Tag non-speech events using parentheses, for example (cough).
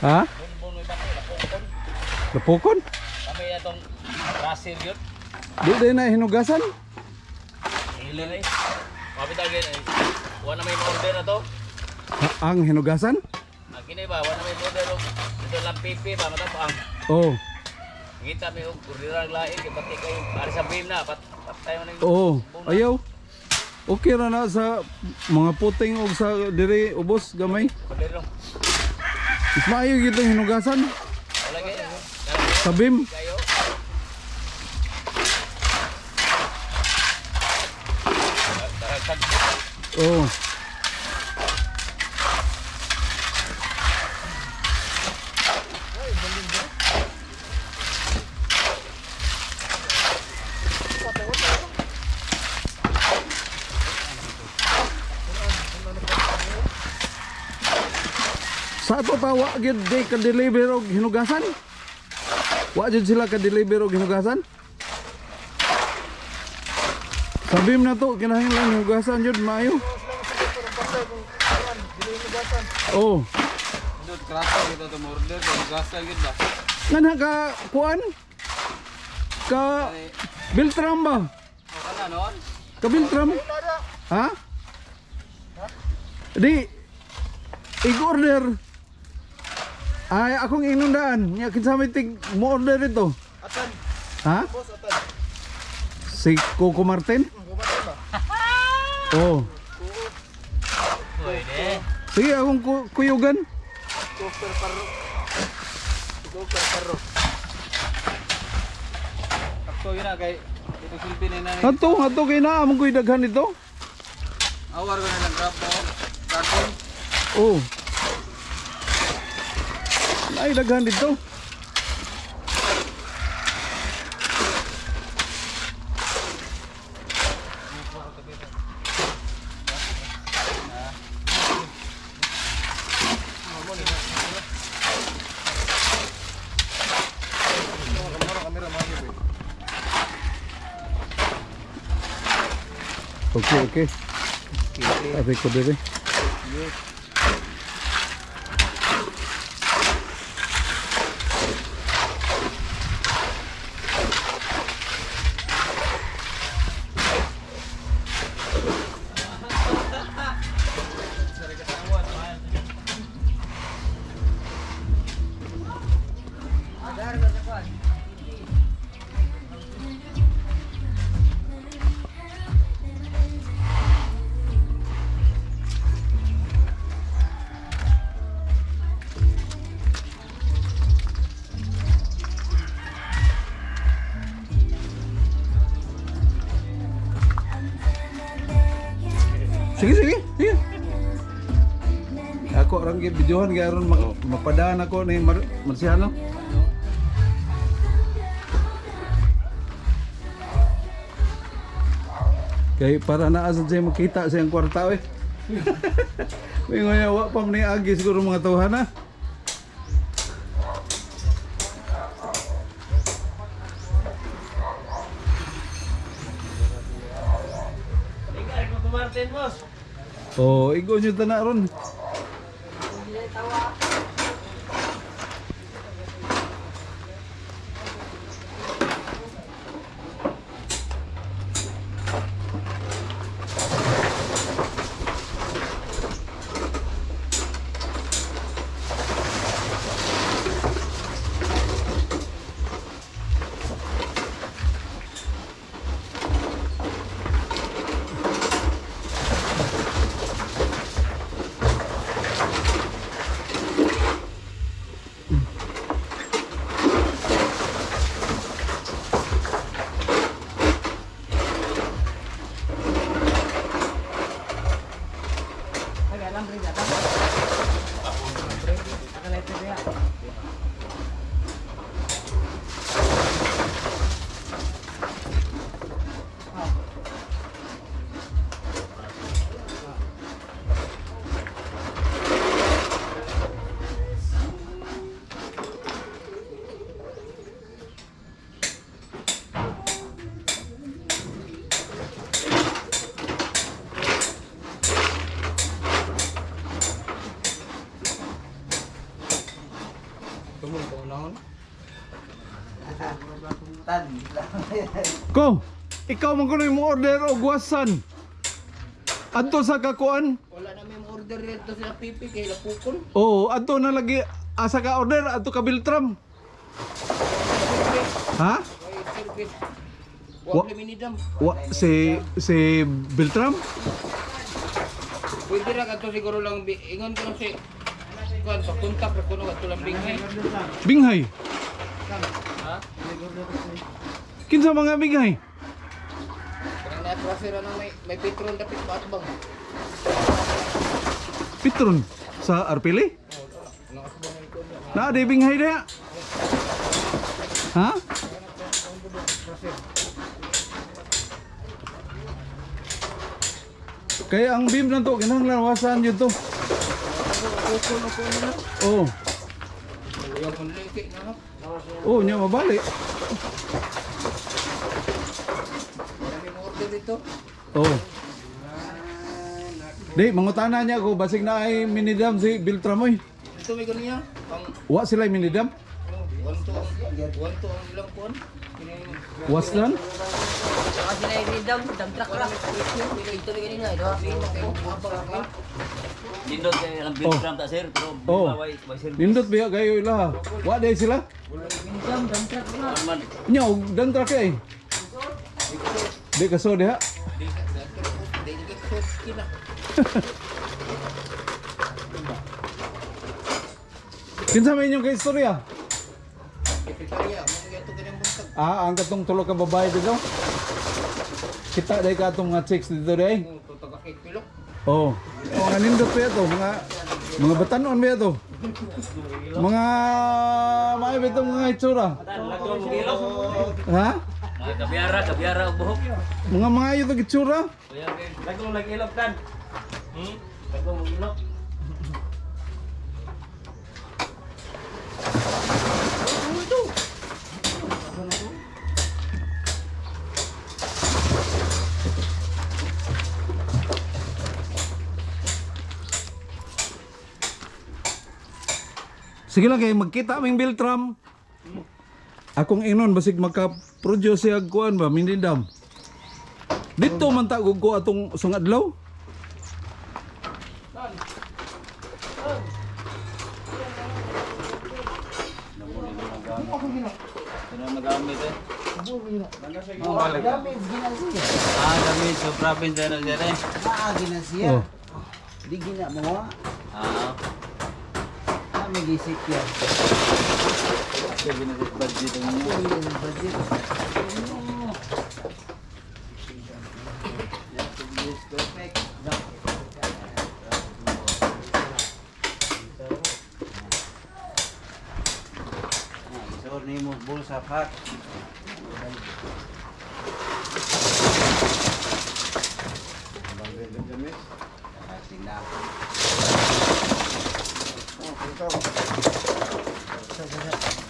Ha? Napukon? Kami itong Russell yun. Di din na hinugasan? Hila na eh. Kapit agad eh. Wala na may order na to. Ha, ang hinugasan? Ang kini ba, wala na may order. oh. Dito lang pipi ba, matapang. Oh. Kita may kurira ang lain, pati kayo, para sa beam na, pat, patay mo na yung Oo. bunga. Ayaw. Okay ra na sa mga puting o sa dire ubos gamay. Mas maayo hinugasan sa. Taragtag. Oh. Ato pa wa gyud di ka deliver og hinugasan? Wa sila ka deliver og hinugasan? Sabim na to kinahanglan hinugasan jud maayo. Oh, Dud krasa kita to order to gasa gid ka kuan? Ka Biltram ba? Ka Biltram? Ha? Di i-order. Ay, akong inundaan. Nya kinsa may tig mo order ito. Atan, Ha? boss, atan. Si Coco Martin? Kumatin ba? (laughs) Oh. Pwede. Sige, akong ku- kuyugan. Super paro. Super paro. Sakto yun na kay dito silbi ni na. Ato, ato kay na among kuy daghan ito. Awar ko na lang grab mo. Karton. Oh. Ay, daghan dito. Okay, okay. Sabi ko dire. Sige, sige, sige. Ako orang gid videohan garon mag mapadaan ako ni Mar Kay para naa sa siya makita sa iyang kwarta eh. May ngoy wa pa man ni agi siguro mga tawhan na. Ikaw, Coco Martin, boss. Oh, igo nyo tana ron. Andrea, Tumul ko unahon. Ko, ikaw man kuno mo order og wasan. Adto sa kakuan? Wala na may order dito sila pipi kay lapukon. Oo, adto na lagi asa ka order adto ka Biltram. Ha? Wa- Wa si si Biltram? Pwede ra kadto siguro lang ingon ko si kuan pa kontak ra kuno kadto lang binghay. Binghay. Ha? Kinsa mga binghay? Kanang na-trase ra nang may may petrol dapit ba bang. Pitron sa Arpili? Na di binghay dia. Ha? Kaya ang beam na to, kinahanglan wasan yun to. Na ko na. Oh, Yung panliki na ha. oh, nya mabalik. Wala may order dito. Oh. Di, mangutana niya ako, basig na ay minidam si Biltramoy. Ito may ganun niya. Ang Wa sila minidam? one to ang one to ang ilang. Kini Was lan? Kasi na yung dam, dam truck lang. Ito na nga, ito. Nindot kay ang Biltram ta sir, pero Oh. way way sir. Nindot biya kayo ila. Wa day sila? Truck Nya, og dan tra kay. Di kaso diha. Kinsa may inyong kaistorya? Ganyan buntag. Ah, ang katong tulo ka babae dito. Kita day ka atong mga chicks dito day. Oh. Oh, nga nindot pa to, mga mga batanon ba to? Mga may bitong mga itsura. Ha? Kabiyara, kabiyara og buhok. Mga mga ito itsura. Lagong nag-ilok kan. Hmm? Lagong mag-ilok. Sige lang kay magkita aming Biltram. Akong inon basig maka-produce siya kuan ba minindam. Dito man ta ko atong sungadlaw. Ah, gamit sa province na sir eh. Ah, gina siya. Oh. Di gina mo. Ah, Kami gisik yan. kaya ginasit budget ang. Puli ng budget. Perfect. Isor ni mo bulsa 嗯，回家吧。下下下。